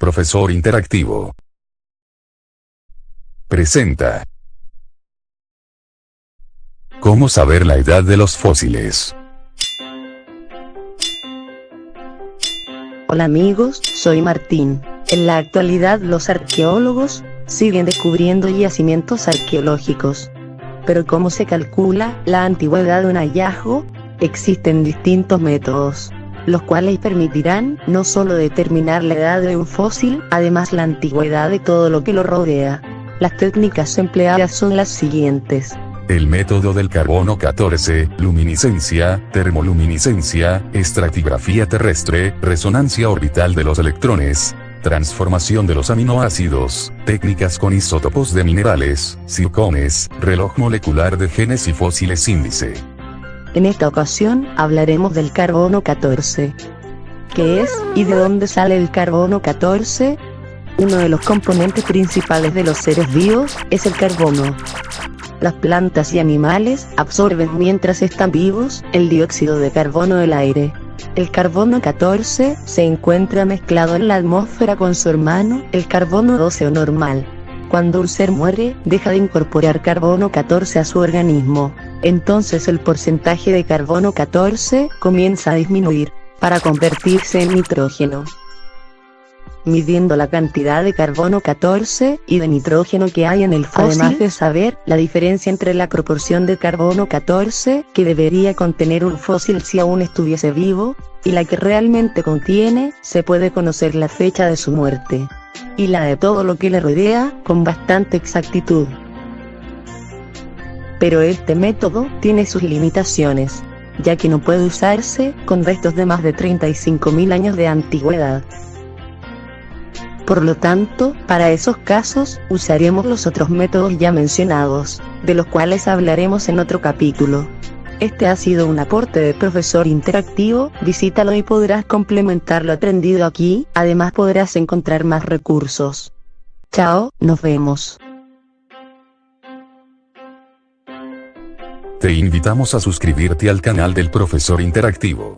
profesor interactivo. Presenta. ¿Cómo saber la edad de los fósiles? Hola amigos, soy Martín. En la actualidad los arqueólogos siguen descubriendo yacimientos arqueológicos. Pero ¿cómo se calcula la antigüedad de un hallazgo? Existen distintos métodos los cuales permitirán no solo determinar la edad de un fósil, además la antigüedad de todo lo que lo rodea. Las técnicas empleadas son las siguientes. El método del carbono 14, luminiscencia, termoluminiscencia, estratigrafía terrestre, resonancia orbital de los electrones, transformación de los aminoácidos, técnicas con isótopos de minerales, circones, reloj molecular de genes y fósiles índice. En esta ocasión hablaremos del carbono 14. ¿Qué es y de dónde sale el carbono 14? Uno de los componentes principales de los seres vivos es el carbono. Las plantas y animales absorben mientras están vivos el dióxido de carbono del aire. El carbono 14 se encuentra mezclado en la atmósfera con su hermano, el carbono 12 o normal. Cuando un ser muere, deja de incorporar carbono 14 a su organismo entonces el porcentaje de carbono 14 comienza a disminuir, para convertirse en nitrógeno. Midiendo la cantidad de carbono 14 y de nitrógeno que hay en el fósil, además de saber la diferencia entre la proporción de carbono 14 que debería contener un fósil si aún estuviese vivo, y la que realmente contiene, se puede conocer la fecha de su muerte. Y la de todo lo que le rodea, con bastante exactitud pero este método tiene sus limitaciones, ya que no puede usarse con restos de más de 35.000 años de antigüedad. Por lo tanto, para esos casos, usaremos los otros métodos ya mencionados, de los cuales hablaremos en otro capítulo. Este ha sido un aporte de profesor interactivo, visítalo y podrás complementar lo aprendido aquí, además podrás encontrar más recursos. Chao, nos vemos. Te invitamos a suscribirte al canal del Profesor Interactivo.